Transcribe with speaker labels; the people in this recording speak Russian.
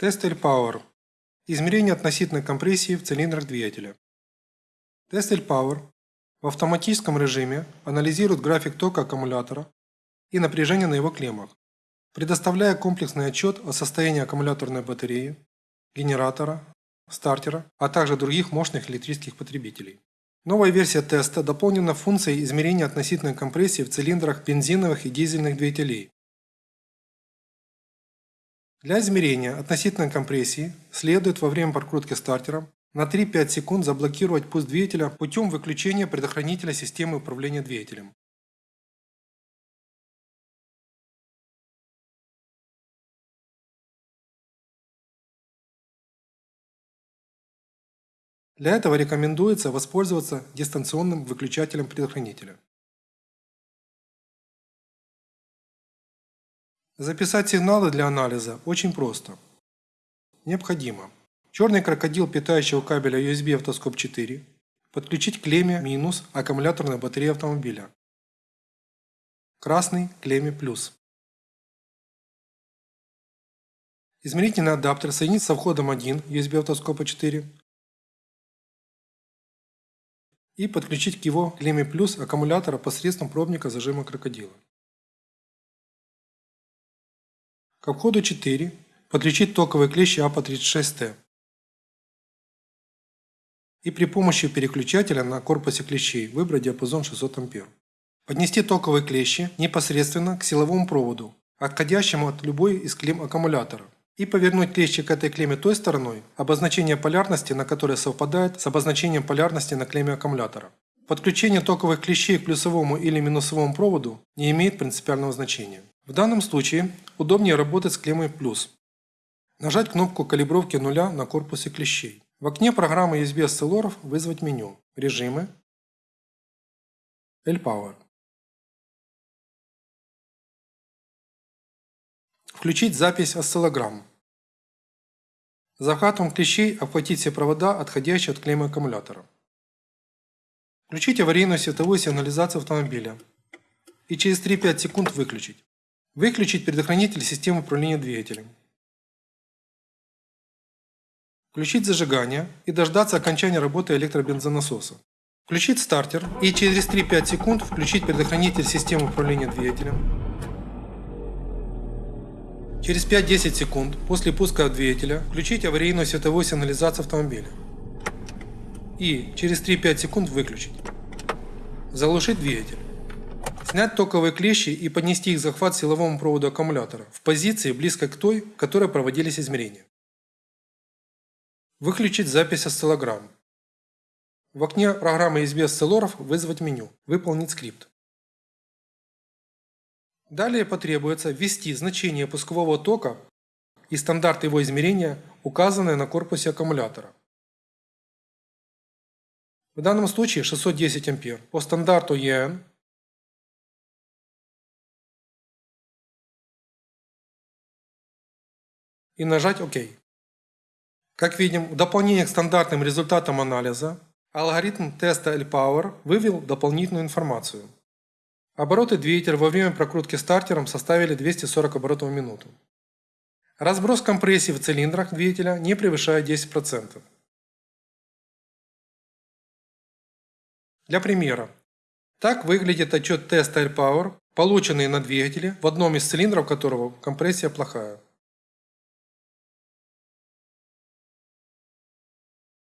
Speaker 1: Тест L-Power. Измерение относительной компрессии в цилиндрах двигателя. Тест L-Power в автоматическом режиме анализирует график тока аккумулятора и напряжение на его клеммах, предоставляя комплексный отчет о состоянии аккумуляторной батареи, генератора, стартера, а также других мощных электрических потребителей. Новая версия теста дополнена функцией измерения относительной компрессии в цилиндрах бензиновых и дизельных двигателей, для измерения относительной компрессии следует во время прокрутки стартером на 3-5 секунд заблокировать пуск двигателя путем выключения предохранителя системы управления двигателем. Для этого рекомендуется воспользоваться дистанционным выключателем предохранителя. Записать сигналы для анализа очень просто. Необходимо черный крокодил питающего кабеля USB автоскоп 4 подключить клемме минус аккумуляторной батареи автомобиля. Красный клемме плюс. Измерительный адаптер соединить со входом 1 USB автоскопа 4 и подключить к его клемме плюс аккумулятора посредством пробника зажима крокодила. К входу 4 подключить токовые клещи АПА-36Т. И при помощи переключателя на корпусе клещей выбрать диапазон 600 А. Поднести токовые клещи непосредственно к силовому проводу, отходящему от любой из клемм аккумулятора. И повернуть клещи к этой клемме той стороной, обозначение полярности на которой совпадает с обозначением полярности на клемме аккумулятора. Подключение токовых клещей к плюсовому или минусовому проводу не имеет принципиального значения. В данном случае удобнее работать с клеммой «плюс». Нажать кнопку калибровки нуля на корпусе клещей. В окне программы USB осциллоров вызвать меню «Режимы», L-Power. Включить запись осциллограмм. Захватом клещей обхватить все провода, отходящие от клеммы аккумулятора. Включить аварийную световую сигнализацию автомобиля и через 3-5 секунд выключить. Выключить предохранитель системы управления двигателем. Включить зажигание и дождаться окончания работы электробензонасоса. Включить стартер и через 3-5 секунд включить предохранитель системы управления двигателем. Через 5-10 секунд после пуска двигателя включить аварийную световую сигнализацию автомобиля. И через 3-5 секунд выключить. Заглушить двигатель. Снять токовые клещи и поднести их захват силовому проводу аккумулятора в позиции близкой к той, в которой проводились измерения. Выключить запись осциллограмм. В окне программы USB осциллоров вызвать меню «Выполнить скрипт». Далее потребуется ввести значение пускового тока и стандарт его измерения, указанные на корпусе аккумулятора. В данном случае 610 А. По стандарту EN и нажать ОК. Как видим, в дополнение к стандартным результатам анализа, алгоритм теста L-Power вывел дополнительную информацию. Обороты двигателя во время прокрутки стартером составили 240 оборотов в минуту. Разброс компрессии в цилиндрах двигателя не превышает 10%. Для примера. Так выглядит отчет теста L-Power, полученный на двигателе, в одном из цилиндров которого компрессия плохая.